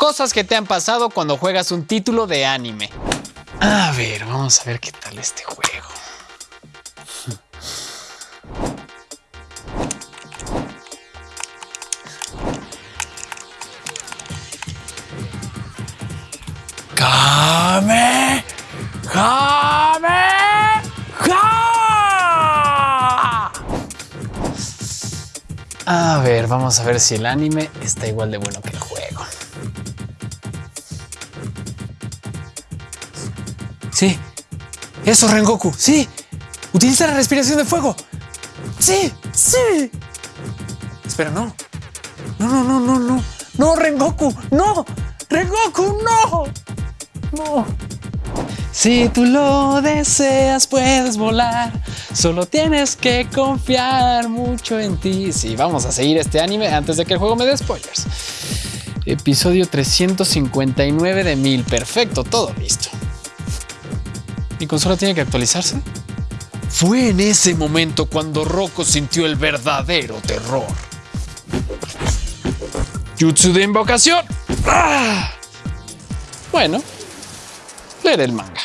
Cosas que te han pasado cuando juegas un título de anime. A ver, vamos a ver qué tal este juego. ¡Kame! ¡Kame! ¡Ja! A ver, vamos a ver si el anime está igual de bueno que el juego. Sí, eso Rengoku, sí. Utiliza la respiración de fuego. Sí, sí. Espera, no. No, no, no, no, no. No, Rengoku, no. Rengoku, no. No. Si tú lo deseas, puedes volar. Solo tienes que confiar mucho en ti. Sí, vamos a seguir este anime antes de que el juego me dé spoilers. Episodio 359 de 1000. Perfecto, todo listo. ¿Mi consola tiene que actualizarse? Fue en ese momento cuando Rocco sintió el verdadero terror. Jutsu de invocación. ¡Ah! Bueno, leer el manga.